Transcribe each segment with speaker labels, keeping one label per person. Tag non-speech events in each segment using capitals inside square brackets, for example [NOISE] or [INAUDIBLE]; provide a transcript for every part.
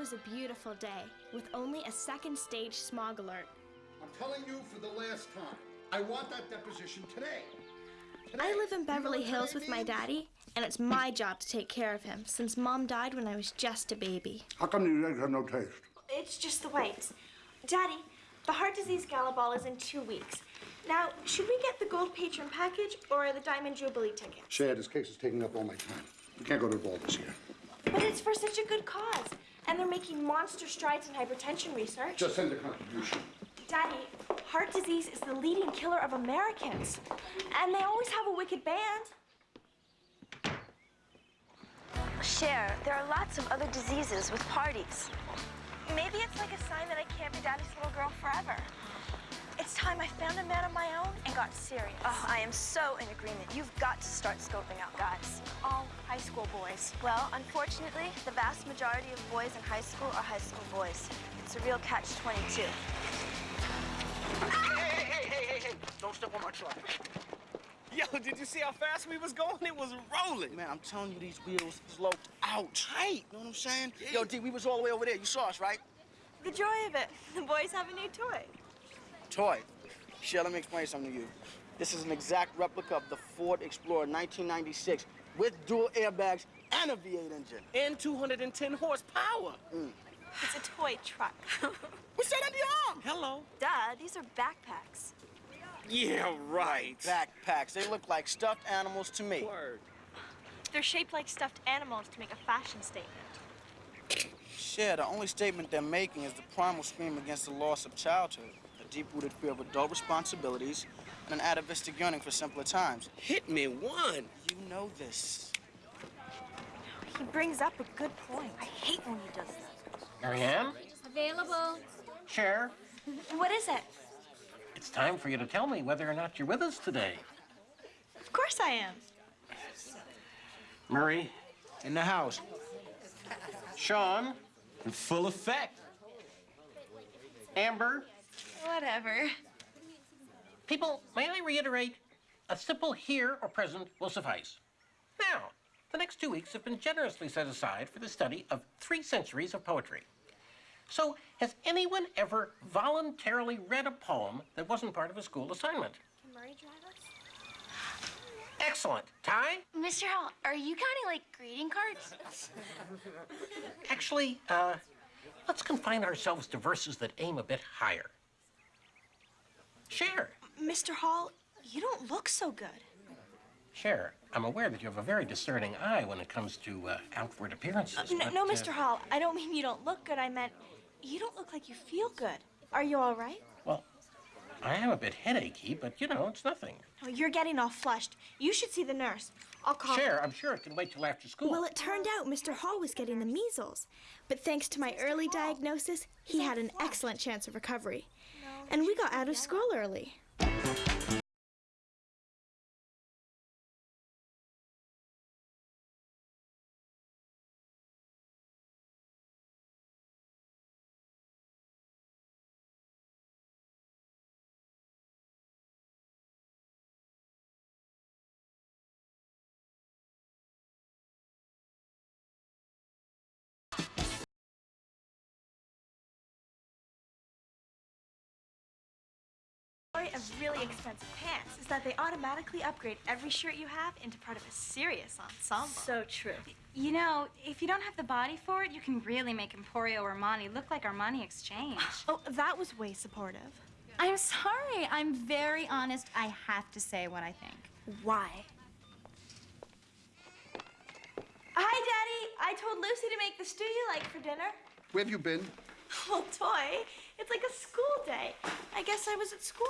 Speaker 1: was a beautiful day with only a second stage smog alert.
Speaker 2: I'm telling you for the last time, I want that deposition today. today.
Speaker 1: I live in
Speaker 2: You know
Speaker 1: Beverly Hills
Speaker 2: today
Speaker 1: with my daddy, and it's my job to take care of him since mom died when I was just a baby.
Speaker 2: How come these eggs have no taste?
Speaker 1: It's just the whites. Daddy, the heart disease gala ball is in two weeks. Now, should we get the gold patron package or the diamond jubilee ticket?
Speaker 2: Cher, this case is taking up all my time. We can't go to the ball this year.
Speaker 1: But it's for such a good cause, and they're making monster strides in hypertension research.
Speaker 2: Just send a contribution.
Speaker 1: Daddy, heart disease is the leading killer of Americans, and they always have a wicked band.
Speaker 3: Cher, there are lots of other diseases with parties.
Speaker 1: Maybe it's like a sign that I can't be Daddy's little girl forever. It's time I found a man of my own and got serious.
Speaker 3: Oh, I am so in agreement. You've got to start scoping out guys.
Speaker 1: All high school boys.
Speaker 3: Well, unfortunately, the vast majority of boys in high school are high school boys. It's a real catch-22.
Speaker 4: Hey, hey, hey, hey, hey, hey. Don't step on my truck.
Speaker 5: Yo, did you see how fast we was going? It was rolling.
Speaker 4: Man, I'm telling you, these wheels is low out tight. You know what I'm saying? Yo, D, we was all the way over there. You saw us, right?
Speaker 1: The joy of it. The boys have a new toy.
Speaker 4: Toy. Cher, let me explain something to you. This is an exact replica of the Ford Explorer 1996 with dual airbags and a V8 engine.
Speaker 5: And 210 horsepower. Mm.
Speaker 1: It's a toy truck.
Speaker 4: What's that under your arm?
Speaker 5: Hello.
Speaker 3: Duh, these are backpacks.
Speaker 5: Yeah, right.
Speaker 4: Backpacks. They look like stuffed animals to me.
Speaker 5: Word.
Speaker 1: They're shaped like stuffed animals to make a fashion statement.
Speaker 4: Cher, the only statement they're making is the primal scream against the loss of childhood, a deep-rooted fear of adult responsibilities, and an atavistic yearning for simpler times.
Speaker 5: Hit me one.
Speaker 4: You know this.
Speaker 1: He brings up a good point. I hate when he does that.
Speaker 6: Marianne?
Speaker 7: Available.
Speaker 6: Cher?
Speaker 1: What is it?
Speaker 6: It's time for you to tell me whether or not you're with us today.
Speaker 1: Of course I am.
Speaker 6: Murray?
Speaker 4: In the house.
Speaker 6: Sean?
Speaker 5: In full effect.
Speaker 6: Amber?
Speaker 7: Whatever.
Speaker 6: People, may I reiterate? A simple here or present will suffice. Now, the next two weeks have been generously set aside for the study of three centuries of poetry. So, has anyone ever voluntarily read a poem that wasn't part of a school assignment?
Speaker 1: Can Murray drive us?
Speaker 6: Excellent. Ty?
Speaker 7: Mr. Hall, are you counting like greeting cards?
Speaker 6: Actually, uh, let's confine ourselves to verses that aim a bit higher. Cher.
Speaker 1: Mr. Hall, you don't look so good.
Speaker 6: Cher, I'm aware that you have a very discerning eye when it comes to uh, outward appearances.
Speaker 1: No,
Speaker 6: but,
Speaker 1: no,
Speaker 6: uh,
Speaker 1: Mr. Hall, I don't mean you don't look good. I meant you don't look like you feel good. Are you all right?
Speaker 6: Well, I am a bit headachy, but you know, it's nothing.
Speaker 1: Oh, you're getting all flushed. You should see the nurse. I'll call.
Speaker 6: Cher, I'm sure it can wait till after school.
Speaker 1: Well, it turned out Mr. Hall was getting the measles. But thanks to my early diagnosis, he had an excellent chance of recovery. And we got out of school early. Of really expensive pants is that they automatically upgrade every shirt you have into part of a serious ensemble.
Speaker 7: So true. You know, if you don't have the body for it, you can really make Emporio Armani look like Armani Exchange. [LAUGHS]
Speaker 1: Oh, that was way supportive.
Speaker 7: I'm sorry. I'm very honest. I have to say what I think.
Speaker 1: Why? Hi, Daddy. I told Lucy to make the stew you like for dinner.
Speaker 2: Where have you been?
Speaker 1: Well, [LAUGHS] oh, toy. It's like a school day. I guess I was at school.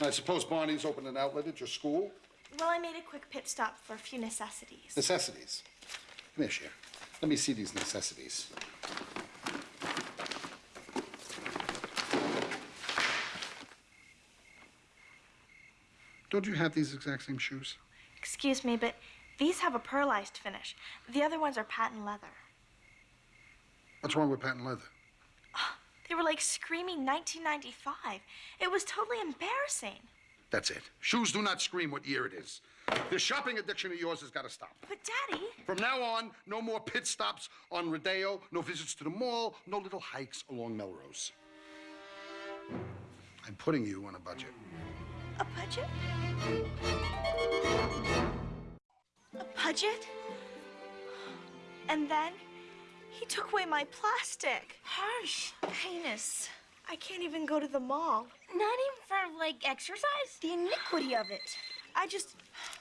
Speaker 2: I suppose Bonnie's opened an outlet at your school?
Speaker 1: Well, I made a quick pit stop for a few necessities.
Speaker 2: Necessities. Come here, Cher. Let me see these necessities. Don't you have these exact same shoes?
Speaker 1: Excuse me, but these have a pearlized finish. The other ones are patent leather.
Speaker 2: What's wrong with patent leather?
Speaker 1: They were like screaming 1995. It was totally embarrassing.
Speaker 2: That's it. Shoes do not scream what year it is. This shopping addiction of yours has got to stop.
Speaker 1: But, Daddy,
Speaker 2: From now on, no more pit stops on Rodeo, no visits to the mall, no little hikes along Melrose. I'm putting you on a budget.
Speaker 1: a budget? A budget? And then he took away my plastic.
Speaker 3: Harsh. Heinous.
Speaker 1: I can't even go to the mall.
Speaker 3: Not even for, like, exercise? The iniquity of it.
Speaker 1: I just,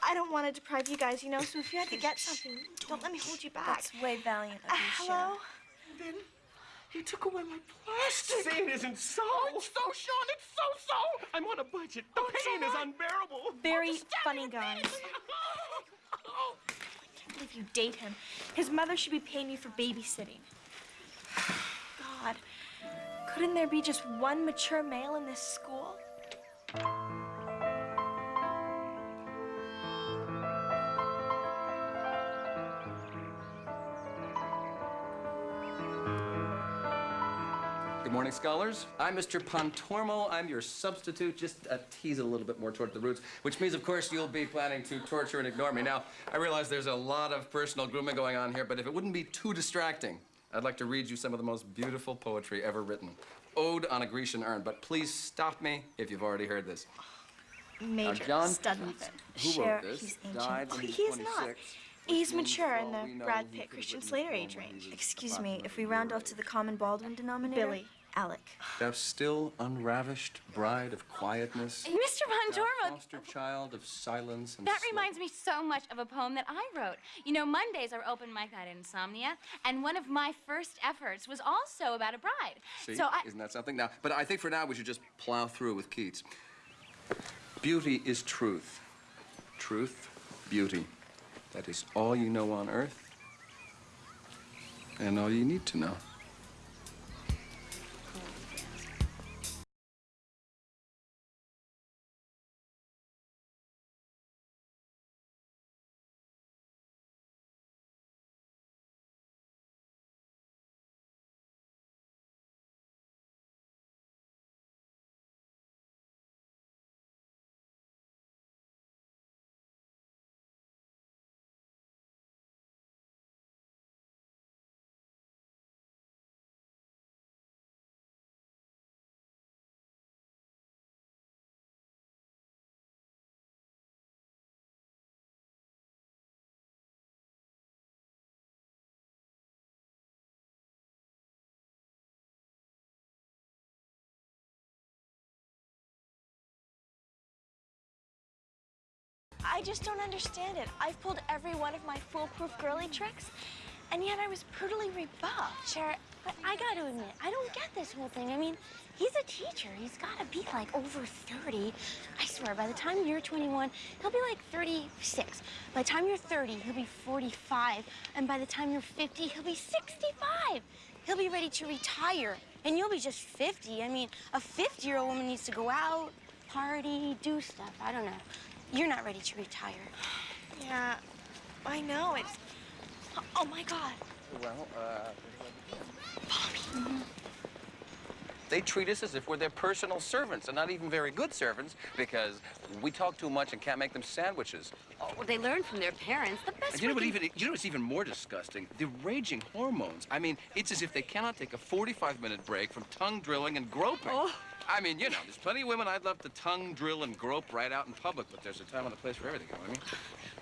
Speaker 1: I don't want to deprive you guys, you know, so if you had to get something, don't let me hold you back.
Speaker 3: That's way valiant of
Speaker 1: Uh,
Speaker 3: you,
Speaker 1: hello?
Speaker 4: Then he took away my plastic.
Speaker 5: Say it isn't so.
Speaker 4: It's so, Sean. It's so, so.
Speaker 5: I'm on a budget. The pain is unbearable.
Speaker 1: Very funny guys. [LAUGHS] If you date him, his mother should be paying you for babysitting. God, couldn't there be just one mature male in this school?
Speaker 8: Morning, scholars. I'm Mr. Pontormo. I'm your substitute. Just uh, tease a little bit more toward the roots, which means, of course, you'll be planning to torture and ignore me. Now, I realize there's a lot of personal grooming going on here, but if it wouldn't be too distracting, I'd like to read you some of the most beautiful poetry ever written. Ode on a Grecian urn, but please stop me if you've already heard this.
Speaker 1: Major
Speaker 8: John
Speaker 1: stud
Speaker 8: who
Speaker 3: Share,
Speaker 8: wrote this,
Speaker 3: he's ancient.
Speaker 8: died when
Speaker 1: He
Speaker 8: he
Speaker 1: is not. He's mature in the Brad Pitt Christian Slater age
Speaker 8: poem when he
Speaker 1: range.
Speaker 3: Excuse me, if we round off to the common Baldwin denominator?
Speaker 1: Billy.
Speaker 3: Alec.
Speaker 8: Thou still unravished bride of quietness,
Speaker 7: Mr.
Speaker 8: thou
Speaker 7: Pontormo,
Speaker 8: foster child of silence and
Speaker 7: that
Speaker 8: sloth.
Speaker 7: reminds me so much of a poem that I wrote. You know, Mondays are open mic night at Insomnia, and one of my first efforts was also about a bride.
Speaker 8: See,
Speaker 7: So I.
Speaker 8: isn't that something? Now, but I think for now we should just plow through with Keats. Beauty is truth. Truth, beauty. That is all you know on earth, and all you need to know.
Speaker 1: I just don't understand it. I've pulled every one of my foolproof girly tricks, and yet I was brutally rebuffed.
Speaker 9: Sure, but I gotta admit, I don't get this whole thing. I mean, he's a teacher. He's gotta be like over 30. I swear, by the time you're 21, he'll be like 36. By the time you're 30, he'll be 45. And by the time you're 50, he'll be 65. He'll be ready to retire, and you'll be just 50. I mean, a 50 year old woman needs to go out, party, do stuff. I don't know. You're not ready to retire.
Speaker 1: Yeah, I know. It's. Oh my God.
Speaker 8: Well, uh, They treat us as if we're their personal servants, and not even very good servants, because we talk too much and can't make them sandwiches.
Speaker 9: Oh, well, they learn from their parents. The best
Speaker 8: And you know what? Even you know what's even more disgusting? The raging hormones. I mean, it's as if they cannot take a 45-minute break from tongue drilling and groping. I mean, you know, there's plenty of women I'd love to tongue drill and grope right out in public, but there's a time and a place for everything. You know what I mean?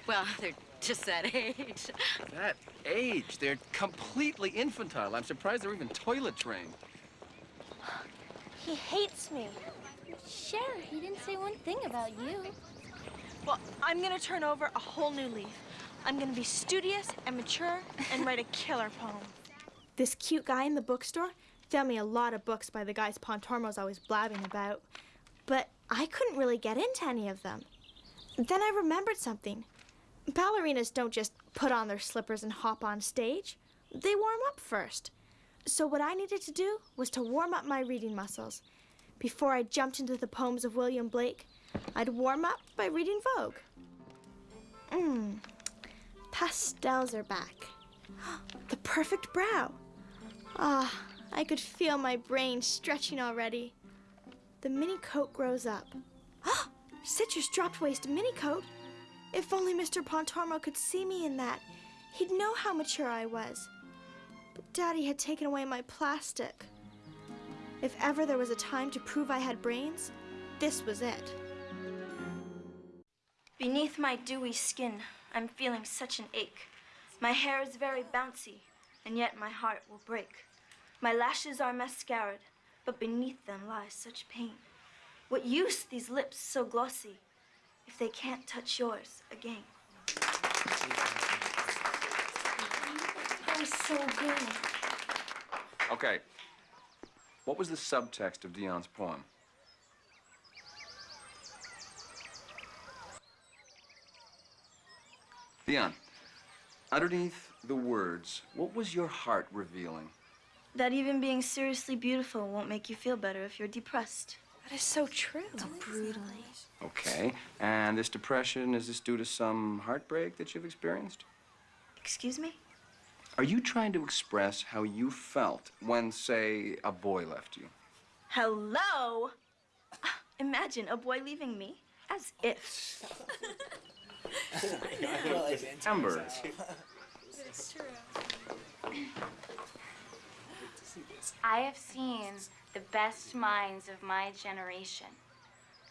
Speaker 9: Well, they're just that age.
Speaker 8: That age, they're completely infantile. I'm surprised they're even toilet trained.
Speaker 1: He hates me.
Speaker 9: Sure, he didn't say one thing about you.
Speaker 1: Well, I'm gonna turn over a whole new leaf. I'm gonna be studious and mature and write a killer poem. This cute guy in the bookstore found me a lot of books by the guys Pontormo's always blabbing about, but I couldn't really get into any of them. Then I remembered something. Ballerinas don't just put on their slippers and hop on stage. They warm up first. So what I needed to do was to warm up my reading muscles. Before I jumped into the poems of William Blake, I'd warm up by reading Vogue. Mmm, pastels are back. [GASPS] The perfect brow. Ah, I could feel my brain stretching already. The mini coat grows up. [GASPS] Ah, citrus dropped waist mini coat. If only Mr. Pontormo could see me in that, he'd know how mature I was. But Daddy had taken away my plastic. If ever there was a time to prove I had brains, this was it.
Speaker 3: Beneath my dewy skin, I'm feeling such an ache. My hair is very bouncy, and yet my heart will break. My lashes are mascaraed, but beneath them lies such pain. What use these lips so glossy if they can't touch yours again?
Speaker 9: That was so good.
Speaker 8: Okay. What was the subtext of Dionne's poem? Dionne, underneath the words, what was your heart revealing?
Speaker 3: That even being seriously beautiful won't make you feel better if you're depressed.
Speaker 1: That is so true.
Speaker 3: So Brutally.
Speaker 8: Okay. And this depression, is this due to some heartbreak that you've experienced?
Speaker 3: Excuse me?
Speaker 8: Are you trying to express how you felt when, say, a boy left you?
Speaker 3: Hello? [LAUGHS] Imagine a boy leaving me. As if. [LAUGHS]
Speaker 8: Amber, [LAUGHS]
Speaker 7: I have seen the best minds of my generation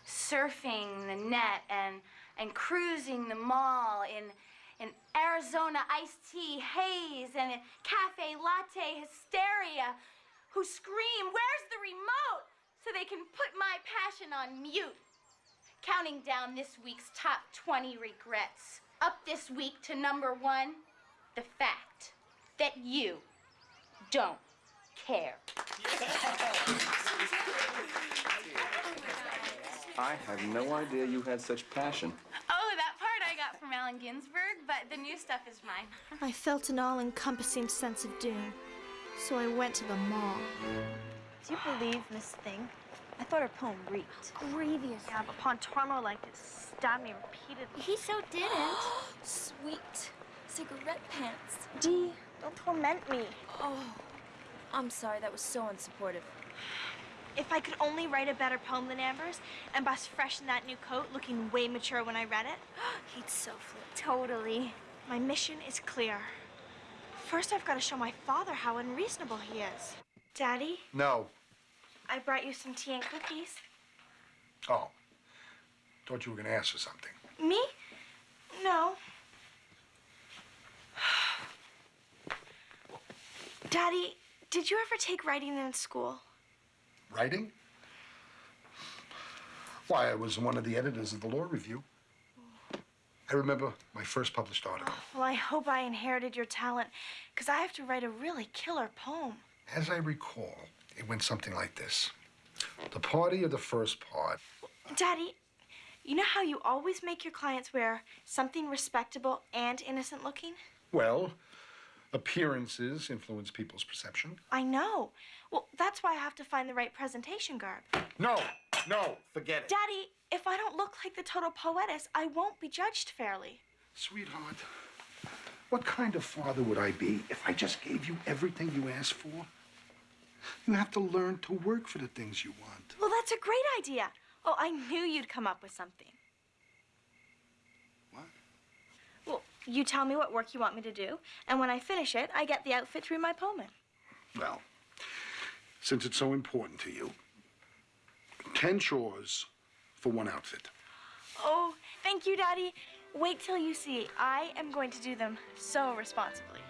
Speaker 7: surfing the net and, and cruising the mall in, in Arizona iced tea haze and cafe latte hysteria who scream, Where's the remote? so they can put my passion on mute. Counting down this week's top 20 regrets. Up this week to number one, the fact that you don't care.
Speaker 8: I have no idea you had such passion.
Speaker 7: Oh, that part I got from Allen Ginsberg, but the new stuff is mine. [LAUGHS]
Speaker 1: I felt an all encompassing sense of doom, so I went to the mall.
Speaker 3: Do you believe Miss Thing? I thought her poem reeked.
Speaker 9: Grievous.
Speaker 1: Yeah, but Pontormo liked to stab me repeatedly.
Speaker 9: He so didn't. [GASPS]
Speaker 3: Sweet cigarette pants.
Speaker 1: Dee, don't torment me.
Speaker 3: Oh, I'm sorry. That was so unsupportive.
Speaker 1: If I could only write a better poem than Amber's and bust fresh in that new coat, looking way mature when I read it, [GASPS]
Speaker 3: He'd so flip.
Speaker 1: totally. My mission is clear. First, I've got to show my father how unreasonable he is. Daddy,
Speaker 2: No.
Speaker 1: I brought you some tea and cookies.
Speaker 2: Oh. Thought you were gonna ask for something.
Speaker 1: Me? No. [SIGHS] Daddy, did you ever take writing in school?
Speaker 2: Writing? Why, I was one of the editors of the Law Review. I remember my first published article.
Speaker 1: Oh, well, I hope I inherited your talent, because I have to write a really killer poem.
Speaker 2: As I recall, it went something like this. The party of the first part.
Speaker 1: Daddy, you know how you always make your clients wear something respectable and innocent looking?
Speaker 2: Well, appearances influence people's perception.
Speaker 1: I know. Well, that's why I have to find the right presentation garb.
Speaker 2: No, no, forget it.
Speaker 1: Daddy, if I don't look like the total poetess, I won't be judged fairly.
Speaker 2: Sweetheart, what kind of father would I be if I just gave you everything you asked for? You have to learn to work for the things you want.
Speaker 1: Well, that's a great idea. Oh, I knew you'd come up with something.
Speaker 2: What?
Speaker 1: Well, you tell me what work you want me to do, and when I finish it, I get the outfit through my in.
Speaker 2: Well, since it's so important to you, 10 chores for one outfit.
Speaker 1: Oh, thank you, Daddy. Wait till you see. I am going to do them so responsibly.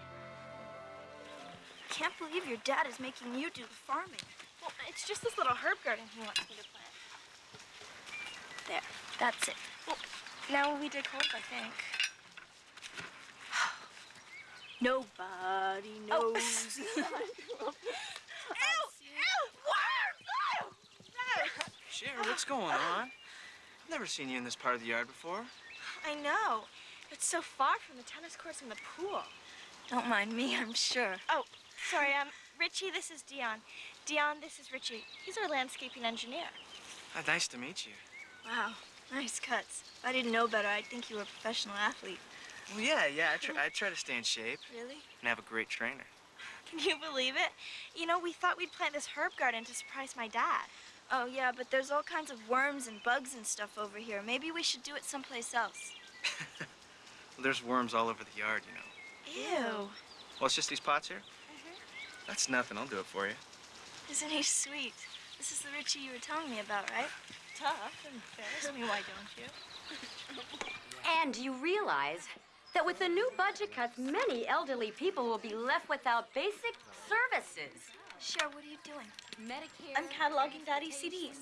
Speaker 3: Can't believe your dad is making you do the farming.
Speaker 1: Well, it's just this little herb garden he wants me to plant.
Speaker 3: There, that's it.
Speaker 1: Well, now we dig holes, I think.
Speaker 3: Nobody [LAUGHS] knows.
Speaker 1: Oh.
Speaker 3: knows.
Speaker 5: Sherry, what's going on? I've Never seen you in this part of the yard before.
Speaker 1: I know. It's so far from the tennis courts and the pool.
Speaker 3: Don't mind me, I'm sure.
Speaker 1: Oh, sorry, um, Richie, this is Dionne. Dionne, this is Richie. He's our landscaping engineer.
Speaker 5: Uh, nice to meet you.
Speaker 3: Wow, nice cuts. If I didn't know better, I'd think you were a professional athlete.
Speaker 5: Well, yeah, yeah. I try, I try to stay in shape
Speaker 3: Really?
Speaker 5: and have a great trainer.
Speaker 1: Can you believe it? You know, we thought we'd plant this herb garden to surprise my dad.
Speaker 3: Oh, yeah, but there's all kinds of worms and bugs and stuff over here. Maybe we should do it someplace else.
Speaker 5: Well, [LAUGHS] [LAUGHS] there's worms all over the yard, you know.
Speaker 3: Ew.
Speaker 5: Well, it's just these pots here? Mm-hmm. That's nothing. I'll do it for you.
Speaker 3: Isn't he sweet? This is the Richie you were telling me about, right?
Speaker 1: Tough, embarrass me, why don't you? [LAUGHS]
Speaker 10: And you realize that with the new budget cuts, many elderly people will be left without basic services.
Speaker 3: Cher, what are you doing?
Speaker 10: Medicare.
Speaker 1: I'm cataloging Daddy's CDs.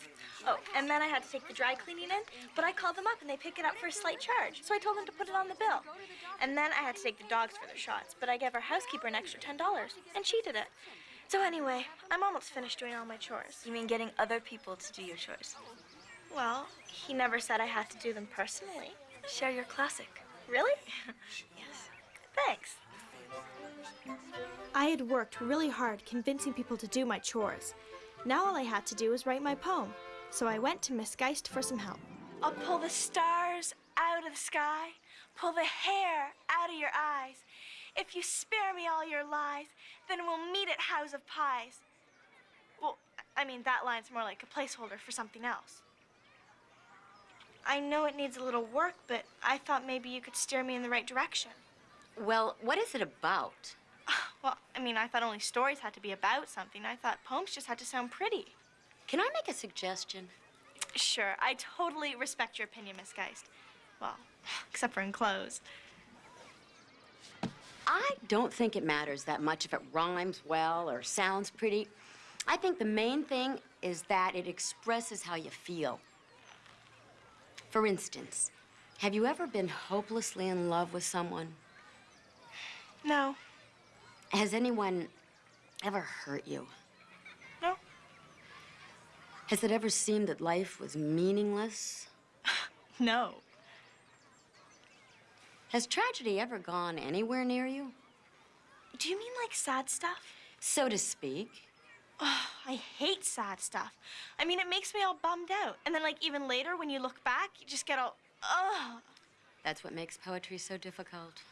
Speaker 1: Oh, and then I had to take the dry cleaning in, but I called them up and they pick it up for a slight charge. So I told them to put it on the bill. And then I had to take the dogs for their shots, but I gave our housekeeper an extra $10, and she did it. So anyway, I'm almost finished doing all my chores.
Speaker 3: You mean getting other people to do your chores?
Speaker 1: Well, he never said I had to do them personally.
Speaker 3: Cher you're classic.
Speaker 1: Really?
Speaker 3: Yes.
Speaker 1: Thanks. I had worked really hard convincing people to do my chores. Now all I had to do was write my poem. So I went to Miss Geist for some help. I'll pull the stars out of the sky, pull the hair out of your eyes. If you spare me all your lies, then we'll meet at House of Pies. Well, I mean, that line's more like a placeholder for something else. I know it needs a little work, but I thought maybe you could steer me in the right direction.
Speaker 10: Well, what is it about? [SIGHS]
Speaker 1: Well, I mean, I thought only stories had to be about something. I thought poems just had to sound pretty.
Speaker 10: Can I make a suggestion?
Speaker 1: Sure, I totally respect your opinion, Miss Geist. Well, [SIGHS] except for in clothes.
Speaker 10: I don't think it matters that much if it rhymes well or sounds pretty. I think the main thing is that it expresses how you feel. For instance, have you ever been hopelessly in love with someone?
Speaker 1: No,
Speaker 10: Has anyone ever hurt you?
Speaker 1: no,
Speaker 10: Has it ever seemed that life was meaningless? [LAUGHS]
Speaker 1: no.
Speaker 10: Has tragedy ever gone anywhere near you?
Speaker 1: Do you mean like sad stuff?
Speaker 10: So to speak.
Speaker 1: Oh, I hate sad stuff. I mean, it makes me all bummed out. And then, like, even later, when you look back, you just get all, ugh.
Speaker 10: That's what makes poetry so difficult.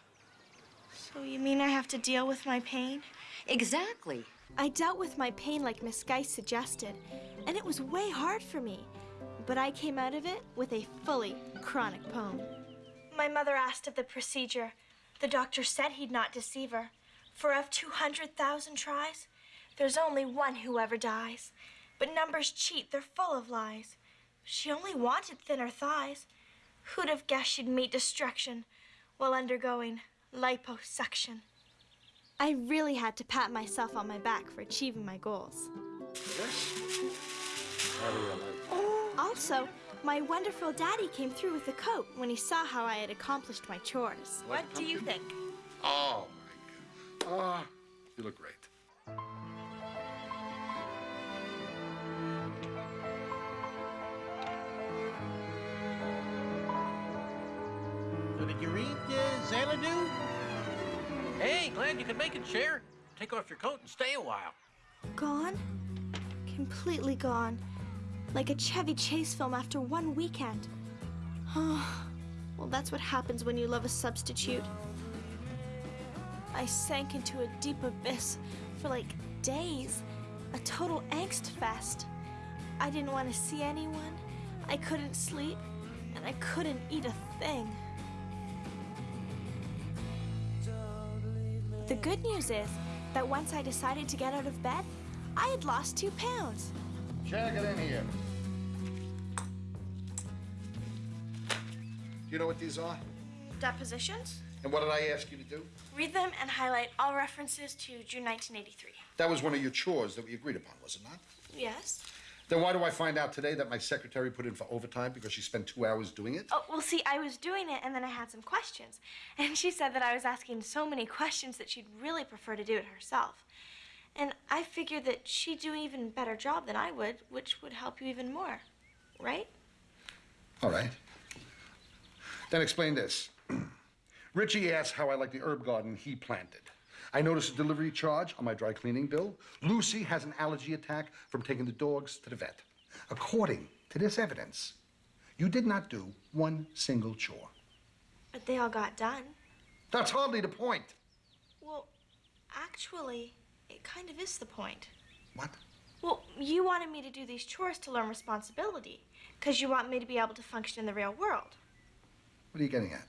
Speaker 1: So you mean I have to deal with my pain?
Speaker 10: Exactly.
Speaker 1: I dealt with my pain like Miss Geist suggested, and it was way hard for me. But I came out of it with a fully chronic poem. My mother asked of the procedure. The doctor said he'd not deceive her. For of 200,000 tries, there's only one who ever dies. But numbers cheat, they're full of lies. She only wanted thinner thighs. Who'd have guessed she'd meet destruction while undergoing liposuction? I really had to pat myself on my back for achieving my goals. Also, my wonderful daddy came through with a coat when he saw how I had accomplished my chores. What do you think?
Speaker 2: Oh, my God. Ah, you look great.
Speaker 6: Did you read uh, Xanadu? Hey, glad you could make it, Cher. Take off your coat and stay a while.
Speaker 1: Gone? Completely gone. Like a Chevy Chase film after one weekend. Oh, well, that's what happens when you love a substitute. I sank into a deep abyss for like days. A total angst fest. I didn't want to see anyone. I couldn't sleep. And I couldn't eat a thing. The good news is that once I decided to get out of bed, I had lost two pounds.
Speaker 2: Cher, get in here. Do you know what these are?
Speaker 1: Depositions?
Speaker 2: And what did I ask you to do?
Speaker 1: Read them and highlight all references to June 1983.
Speaker 2: That was one of your chores that we agreed upon, was it not?
Speaker 1: Yes.
Speaker 2: Then why do I find out today that my secretary put in for overtime because she spent two hours doing it?
Speaker 1: Oh, well, see, I was doing it and then I had some questions. [LAUGHS] And she said that I was asking so many questions that she'd really prefer to do it herself. And I figured that she'd do an even better job than I would, which would help you even more. Right?
Speaker 2: All right. Then explain this. [CLEARS THROAT] Richie asked how I like the herb garden he planted. I noticed a delivery charge on my dry cleaning bill. Lucy has an allergy attack from taking the dogs to the vet. According to this evidence, you did not do one single chore.
Speaker 1: But they all got done.
Speaker 2: That's hardly the point.
Speaker 1: Well, actually, it kind of is the point.
Speaker 2: What?
Speaker 1: Well, you wanted me to do these chores to learn responsibility, because you want me to be able to function in the real world.
Speaker 2: What are you getting at?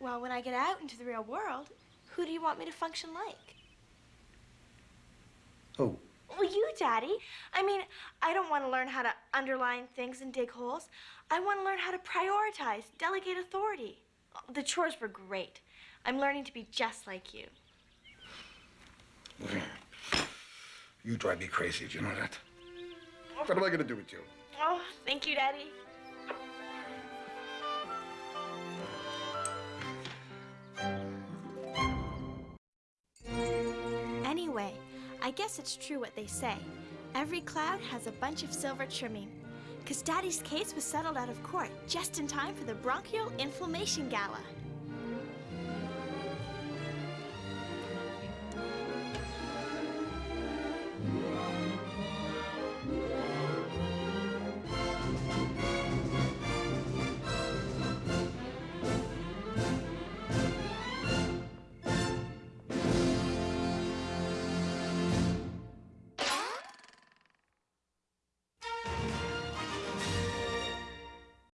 Speaker 1: Well, when I get out into the real world, who do you want me to function like?
Speaker 2: Who?
Speaker 1: Well, you, Daddy. I mean, I don't want to learn how to underline things and dig holes. I want to learn how to prioritize, delegate authority. The chores were great. I'm learning to be just like you.
Speaker 2: You drive me crazy, do you know that? What am I gonna do with you?
Speaker 1: Oh, thank you, Daddy. I guess it's true what they say. Every cloud has a bunch of silver trimming. Because Daddy's case was settled out of court just in time for the bronchial inflammation gala.